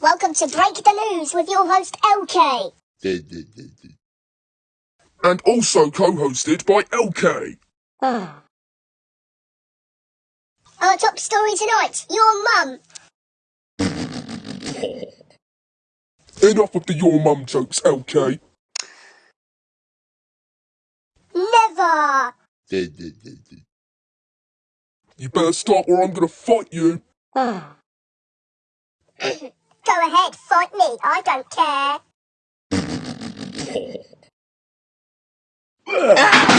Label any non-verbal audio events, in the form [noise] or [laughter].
Welcome to Break the News with your host LK. and also co-hosted by LK. Ah. Our top story tonight, your mum. Enough of the your mum jokes, LK. Never. You better stop or I'm gonna fight you. Ah. Go ahead, fight me. I don't care. [laughs]